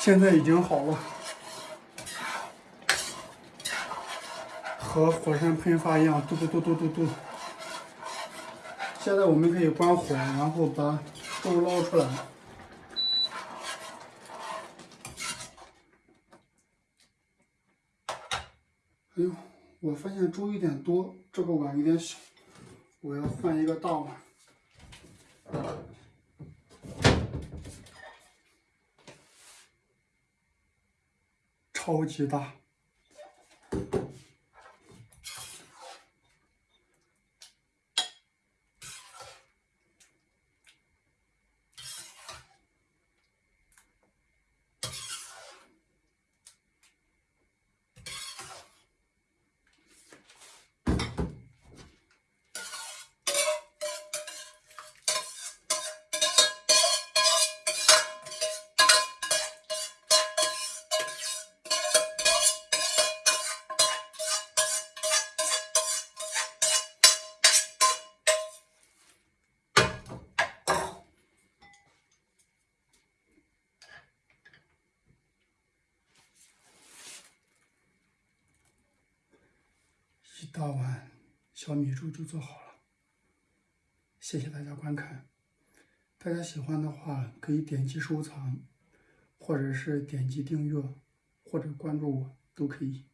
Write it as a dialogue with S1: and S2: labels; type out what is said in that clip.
S1: 现在已经好了，和火山喷发一样，嘟嘟嘟嘟嘟嘟。现在我们可以关火，然后把粥捞出来。哎呦，我发现粥有点多，这个碗有点小，我要换一个大碗。超级大。一大碗小米粥就做好了，谢谢大家观看。大家喜欢的话，可以点击收藏，或者是点击订阅，或者关注我，都可以。